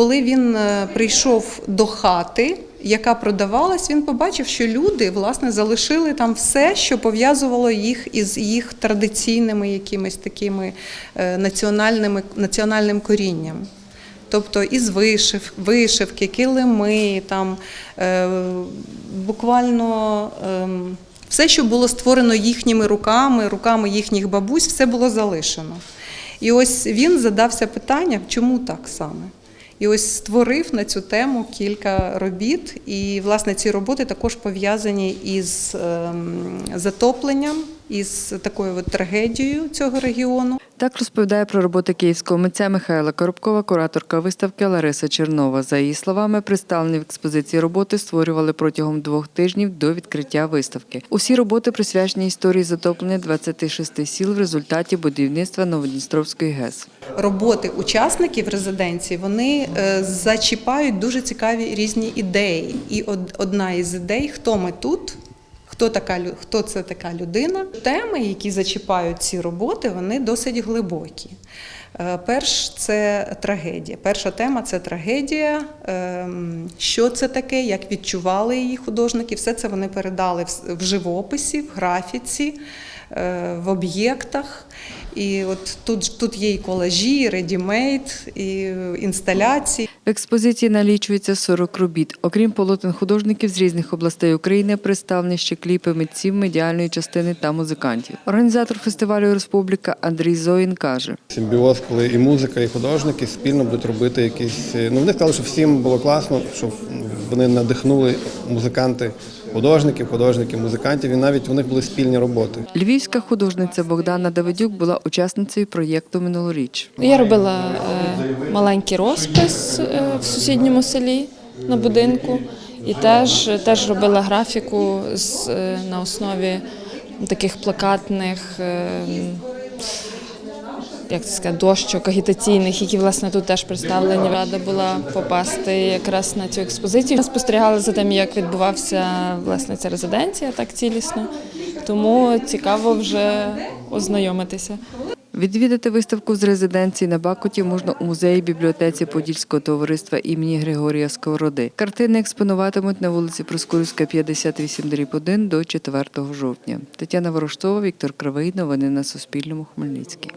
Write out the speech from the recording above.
коли він е, прийшов до хати, яка продавалась, він побачив, що люди власне залишили там все, що пов'язувало їх із їх традиційними якимись такими е, національними національним корінням. Тобто із вишив, вишивки, килими, там е, буквально ем, все, що було створено їхніми руками, руками їхніх бабусь, все було залишено. І ось він задався питанням, чому так саме. І ось створив на цю тему кілька робіт. І, власне, ці роботи також пов'язані із ем, затопленням, із такою от трагедією цього регіону. Так розповідає про роботи київського митця Михайла Коробкова, кураторка виставки Лариса Чернова. За її словами, представлені в експозиції роботи створювали протягом двох тижнів до відкриття виставки. Усі роботи присвячені історії затоплення 26 сіл в результаті будівництва Новодністровської ГЕС. роботи учасників резиденції вони е, зачіпають дуже цікаві різні ідеї. І од- одна із ідей, хто ми тут. Хто така хто це така людина? Теми, які зачіпають ці роботи, вони досить глибокі. Е, Перш це трагедія. Перша тема це трагедія. Ем, Що це таке, як відчували її художники. Все це вони передали в- живописі, в графіці, е, в об'єктах. І от тут, тут є і колажі, і редімейд, і інсталяції. Експозиції налічується 40 робіт. Окрім полотен художників з різних областей України, представлені ще кліпи митців медіальної частини та музикантів. Організатор фестивалю Республіка Андрій Зоїн каже. Симбіоз, коли і музика, і художники спільно будуть робити якісь. Ну вони сказали, що всім було класно, що вони надихнули музиканти, художників, художників, музикантів, і навіть у них були спільні роботи. Львівська художниця Богдана Давидюк була учасницею проєкту минулоріч. Я робила е, маленький розпис е, в сусідньому селі на будинку і теж, теж робила графіку з, е, на основі таких плакатних. Як це сказати, дощок агітаційних, які власне тут теж представлені. Рада була попасти якраз на цю експозицію. Спостерігали за тим, як відбувався власне ця резиденція так цілісно. Тому цікаво вже ознайомитися. Відвідати виставку з резиденції на Бакуті можна у музеї бібліотеці Подільського товариства імені Григорія Сковороди. Картини експонуватимуть на вулиці Проскурівська, 58 дріб 1 до 4 жовтня. Тетяна Ворожцова, Віктор Кривий. Новини на Суспільному. Хмельницький.